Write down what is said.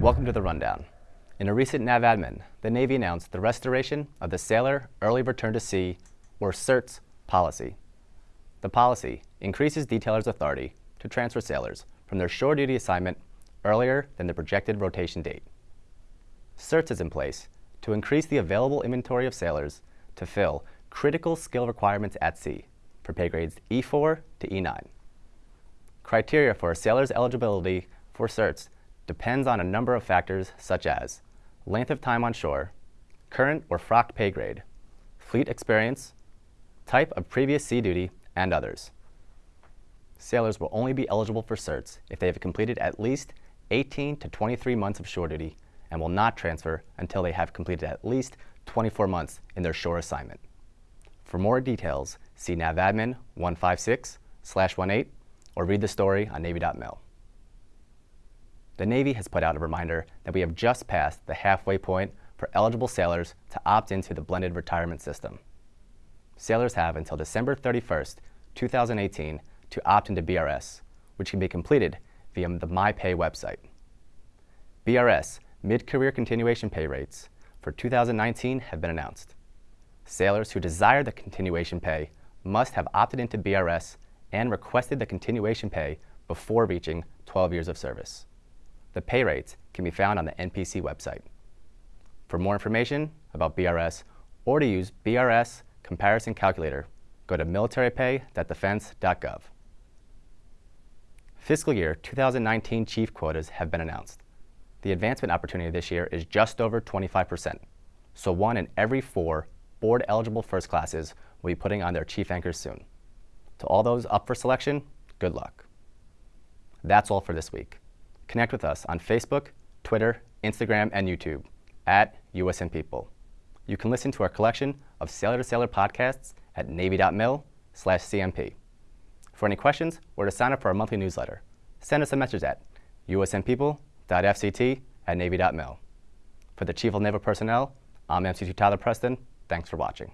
Welcome to the Rundown. In a recent NAVADMIN, the Navy announced the restoration of the Sailor Early Return to Sea, or CERTS, policy. The policy increases detailers' authority to transfer sailors from their shore duty assignment earlier than the projected rotation date. CERTS is in place to increase the available inventory of sailors to fill critical skill requirements at sea for pay grades E4 to E9. Criteria for a sailor's eligibility for CERTS depends on a number of factors such as length of time on shore, current or frock pay grade, fleet experience, type of previous sea duty, and others. Sailors will only be eligible for CERTS if they have completed at least 18 to 23 months of shore duty and will not transfer until they have completed at least 24 months in their shore assignment. For more details, see NAVADMIN 156-18 or read the story on Navy.mil. The Navy has put out a reminder that we have just passed the halfway point for eligible sailors to opt into the blended retirement system. Sailors have until December 31st, 2018 to opt into BRS, which can be completed via the MyPay website. BRS mid-career continuation pay rates for 2019 have been announced. Sailors who desire the continuation pay must have opted into BRS and requested the continuation pay before reaching 12 years of service. The pay rates can be found on the NPC website. For more information about BRS or to use BRS comparison calculator, go to militarypay.defense.gov. Fiscal year 2019 chief quotas have been announced the advancement opportunity this year is just over 25%. So one in every four board-eligible first classes will be putting on their chief anchors soon. To all those up for selection, good luck. That's all for this week. Connect with us on Facebook, Twitter, Instagram, and YouTube at USN People. You can listen to our collection of Sailor to Sailor podcasts at navy.mil slash CMP. For any questions or to sign up for our monthly newsletter, send us a message at usnpeople fct at navy.mil. For the Chief of Naval Personnel, I'm MC2 Tyler Preston. Thanks for watching.